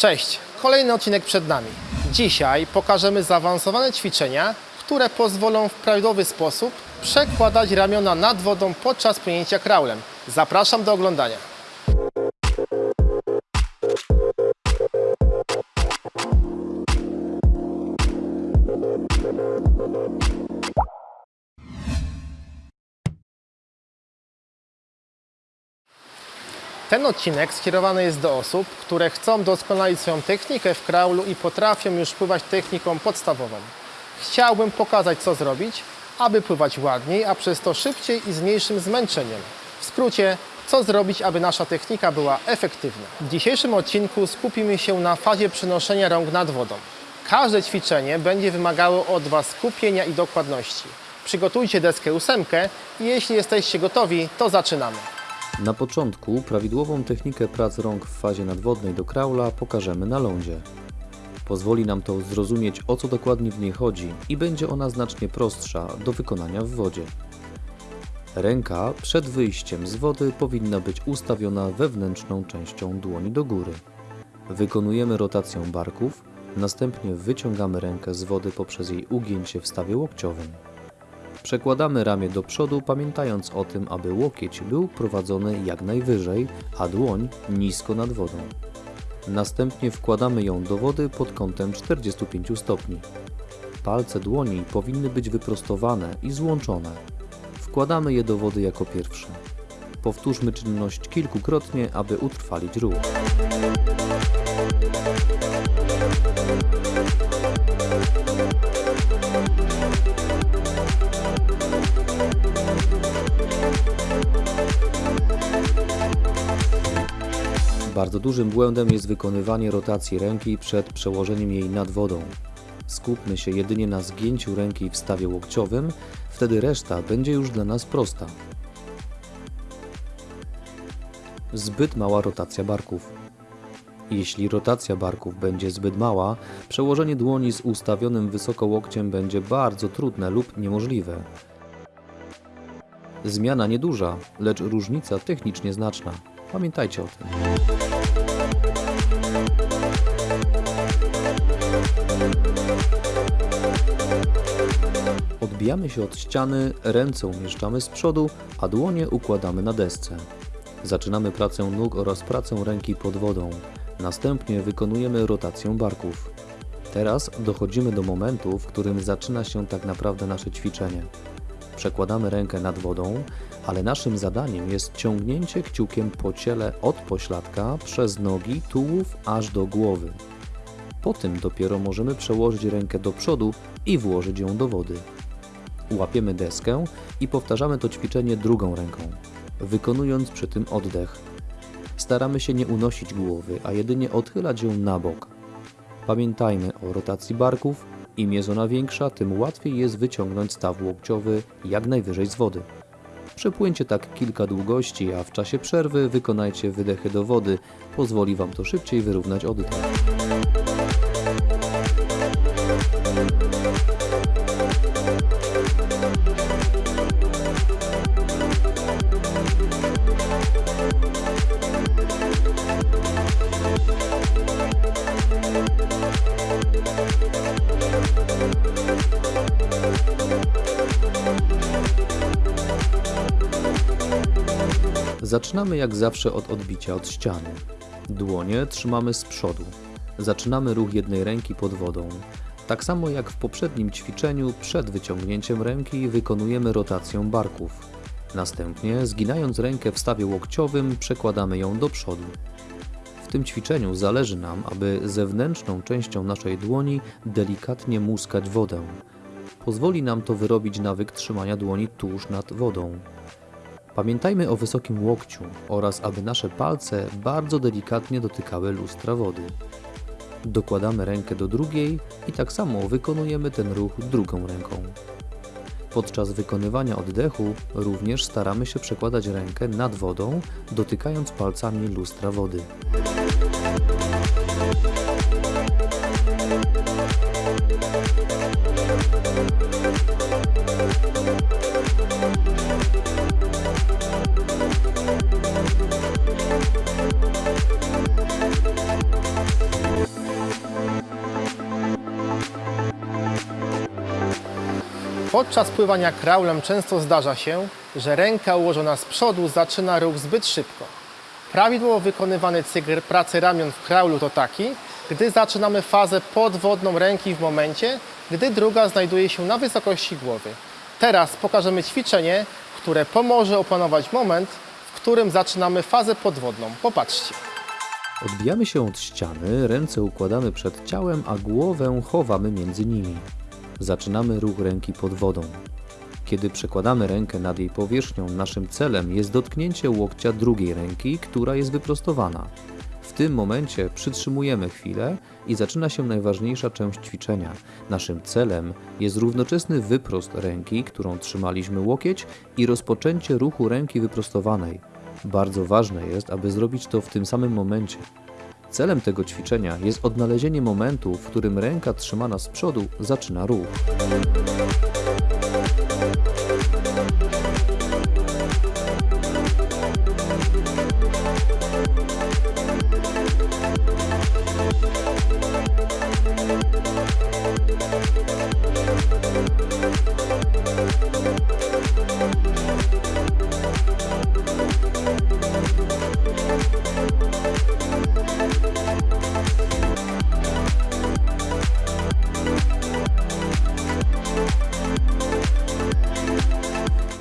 Cześć, kolejny odcinek przed nami. Dzisiaj pokażemy zaawansowane ćwiczenia, które pozwolą w prawidłowy sposób przekładać ramiona nad wodą podczas płynięcia kraulem. Zapraszam do oglądania. Ten odcinek skierowany jest do osób, które chcą doskonalić swoją technikę w kraulu i potrafią już pływać techniką podstawową. Chciałbym pokazać, co zrobić, aby pływać ładniej, a przez to szybciej i z mniejszym zmęczeniem. W skrócie, co zrobić, aby nasza technika była efektywna. W dzisiejszym odcinku skupimy się na fazie przenoszenia rąk nad wodą. Każde ćwiczenie będzie wymagało od Was skupienia i dokładności. Przygotujcie deskę ósemkę i jeśli jesteście gotowi, to zaczynamy. Na początku prawidłową technikę prac rąk w fazie nadwodnej do kraula pokażemy na lądzie. Pozwoli nam to zrozumieć o co dokładnie w niej chodzi i będzie ona znacznie prostsza do wykonania w wodzie. Ręka przed wyjściem z wody powinna być ustawiona wewnętrzną częścią dłoni do góry. Wykonujemy rotację barków, następnie wyciągamy rękę z wody poprzez jej ugięcie w stawie łokciowym. Przekładamy ramię do przodu, pamiętając o tym, aby łokieć był prowadzony jak najwyżej, a dłoń nisko nad wodą. Następnie wkładamy ją do wody pod kątem 45 stopni. Palce dłoni powinny być wyprostowane i złączone. Wkładamy je do wody jako pierwsze. Powtórzmy czynność kilkukrotnie, aby utrwalić ruch. Bardzo dużym błędem jest wykonywanie rotacji ręki przed przełożeniem jej nad wodą. Skupmy się jedynie na zgięciu ręki w stawie łokciowym, wtedy reszta będzie już dla nas prosta. Zbyt mała rotacja barków. Jeśli rotacja barków będzie zbyt mała, przełożenie dłoni z ustawionym wysoko łokciem będzie bardzo trudne lub niemożliwe. Zmiana nieduża, lecz różnica technicznie znaczna. Pamiętajcie o tym. Odbijamy się od ściany, ręce umieszczamy z przodu, a dłonie układamy na desce. Zaczynamy pracę nóg oraz pracę ręki pod wodą. Następnie wykonujemy rotację barków. Teraz dochodzimy do momentu, w którym zaczyna się tak naprawdę nasze ćwiczenie. Przekładamy rękę nad wodą, ale naszym zadaniem jest ciągnięcie kciukiem po ciele od pośladka przez nogi, tułów aż do głowy. Po tym dopiero możemy przełożyć rękę do przodu i włożyć ją do wody. Łapiemy deskę i powtarzamy to ćwiczenie drugą ręką, wykonując przy tym oddech. Staramy się nie unosić głowy, a jedynie odchylać ją na bok. Pamiętajmy o rotacji barków. Im jest ona większa, tym łatwiej jest wyciągnąć staw łokciowy jak najwyżej z wody. Przepłyńcie tak kilka długości, a w czasie przerwy wykonajcie wydechy do wody. Pozwoli Wam to szybciej wyrównać oddech. Zaczynamy jak zawsze od odbicia od ściany. Dłonie trzymamy z przodu. Zaczynamy ruch jednej ręki pod wodą. Tak samo jak w poprzednim ćwiczeniu, przed wyciągnięciem ręki wykonujemy rotację barków. Następnie, zginając rękę w stawie łokciowym, przekładamy ją do przodu. W tym ćwiczeniu zależy nam, aby zewnętrzną częścią naszej dłoni delikatnie muskać wodę. Pozwoli nam to wyrobić nawyk trzymania dłoni tuż nad wodą. Pamiętajmy o wysokim łokciu oraz aby nasze palce bardzo delikatnie dotykały lustra wody. Dokładamy rękę do drugiej i tak samo wykonujemy ten ruch drugą ręką. Podczas wykonywania oddechu również staramy się przekładać rękę nad wodą, dotykając palcami lustra wody. Podczas pływania kraulem często zdarza się, że ręka ułożona z przodu zaczyna ruch zbyt szybko. Prawidłowo wykonywany cykl pracy ramion w kraulu to taki, gdy zaczynamy fazę podwodną ręki w momencie, gdy druga znajduje się na wysokości głowy. Teraz pokażemy ćwiczenie, które pomoże opanować moment, w którym zaczynamy fazę podwodną. Popatrzcie. Odbijamy się od ściany, ręce układamy przed ciałem, a głowę chowamy między nimi. Zaczynamy ruch ręki pod wodą. Kiedy przekładamy rękę nad jej powierzchnią, naszym celem jest dotknięcie łokcia drugiej ręki, która jest wyprostowana. W tym momencie przytrzymujemy chwilę i zaczyna się najważniejsza część ćwiczenia. Naszym celem jest równoczesny wyprost ręki, którą trzymaliśmy łokieć i rozpoczęcie ruchu ręki wyprostowanej. Bardzo ważne jest, aby zrobić to w tym samym momencie. Celem tego ćwiczenia jest odnalezienie momentu, w którym ręka trzymana z przodu zaczyna ruch.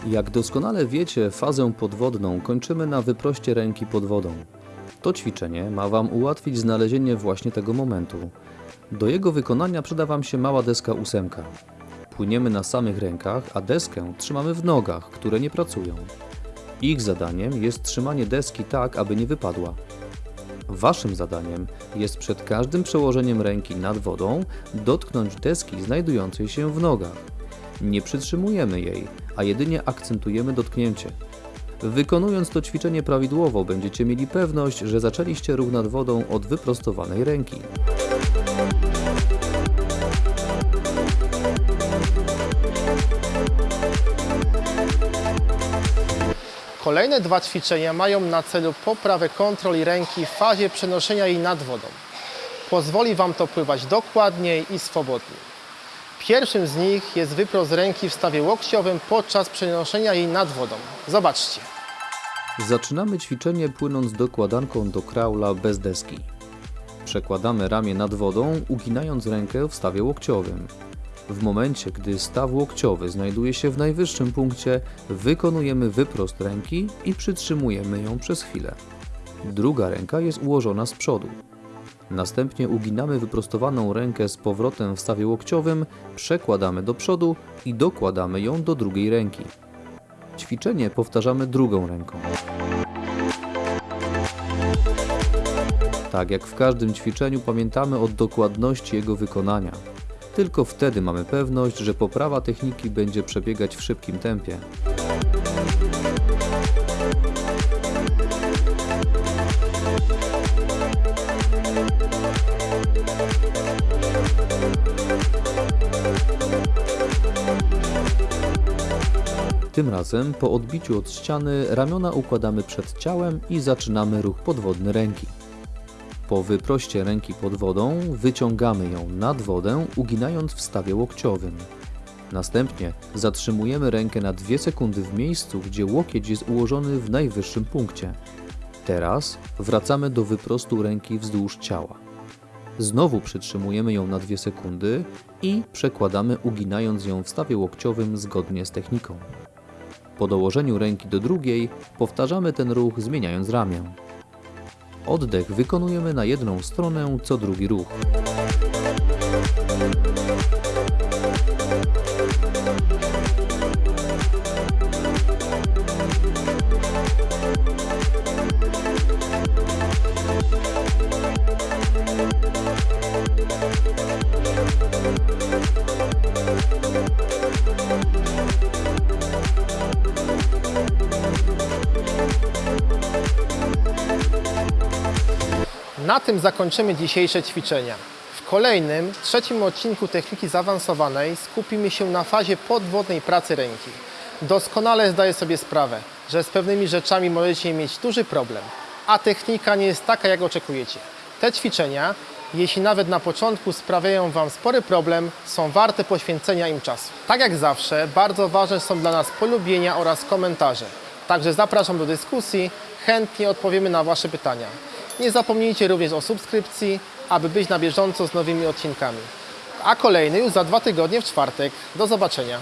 Jak doskonale wiecie, fazę podwodną kończymy na wyproście ręki pod wodą. To ćwiczenie ma Wam ułatwić znalezienie właśnie tego momentu. Do jego wykonania przyda Wam się mała deska ósemka. Płyniemy na samych rękach, a deskę trzymamy w nogach, które nie pracują. Ich zadaniem jest trzymanie deski tak, aby nie wypadła. Waszym zadaniem jest przed każdym przełożeniem ręki nad wodą dotknąć deski znajdującej się w nogach. Nie przytrzymujemy jej, a jedynie akcentujemy dotknięcie. Wykonując to ćwiczenie prawidłowo, będziecie mieli pewność, że zaczęliście ruch nad wodą od wyprostowanej ręki. Kolejne dwa ćwiczenia mają na celu poprawę kontroli ręki w fazie przenoszenia jej nad wodą. Pozwoli Wam to pływać dokładniej i swobodniej. Pierwszym z nich jest wyprost ręki w stawie łokciowym podczas przenoszenia jej nad wodą. Zobaczcie. Zaczynamy ćwiczenie płynąc dokładanką do kraula bez deski. Przekładamy ramię nad wodą, uginając rękę w stawie łokciowym. W momencie, gdy staw łokciowy znajduje się w najwyższym punkcie, wykonujemy wyprost ręki i przytrzymujemy ją przez chwilę. Druga ręka jest ułożona z przodu. Następnie uginamy wyprostowaną rękę z powrotem w stawie łokciowym, przekładamy do przodu i dokładamy ją do drugiej ręki. Ćwiczenie powtarzamy drugą ręką. Tak jak w każdym ćwiczeniu pamiętamy o dokładności jego wykonania. Tylko wtedy mamy pewność, że poprawa techniki będzie przebiegać w szybkim tempie. Tym razem po odbiciu od ściany ramiona układamy przed ciałem i zaczynamy ruch podwodny ręki. Po wyproście ręki pod wodą wyciągamy ją nad wodę, uginając w stawie łokciowym. Następnie zatrzymujemy rękę na 2 sekundy w miejscu, gdzie łokieć jest ułożony w najwyższym punkcie. Teraz wracamy do wyprostu ręki wzdłuż ciała. Znowu przytrzymujemy ją na 2 sekundy i przekładamy uginając ją w stawie łokciowym zgodnie z techniką. Po dołożeniu ręki do drugiej powtarzamy ten ruch zmieniając ramię. Oddech wykonujemy na jedną stronę co drugi ruch. Na tym zakończymy dzisiejsze ćwiczenia. W kolejnym, trzecim odcinku techniki zaawansowanej skupimy się na fazie podwodnej pracy ręki. Doskonale zdaję sobie sprawę, że z pewnymi rzeczami możecie mieć duży problem, a technika nie jest taka, jak oczekujecie. Te ćwiczenia jeśli nawet na początku sprawiają Wam spory problem, są warte poświęcenia im czasu. Tak jak zawsze, bardzo ważne są dla nas polubienia oraz komentarze. Także zapraszam do dyskusji, chętnie odpowiemy na Wasze pytania. Nie zapomnijcie również o subskrypcji, aby być na bieżąco z nowymi odcinkami. A kolejny już za dwa tygodnie w czwartek. Do zobaczenia.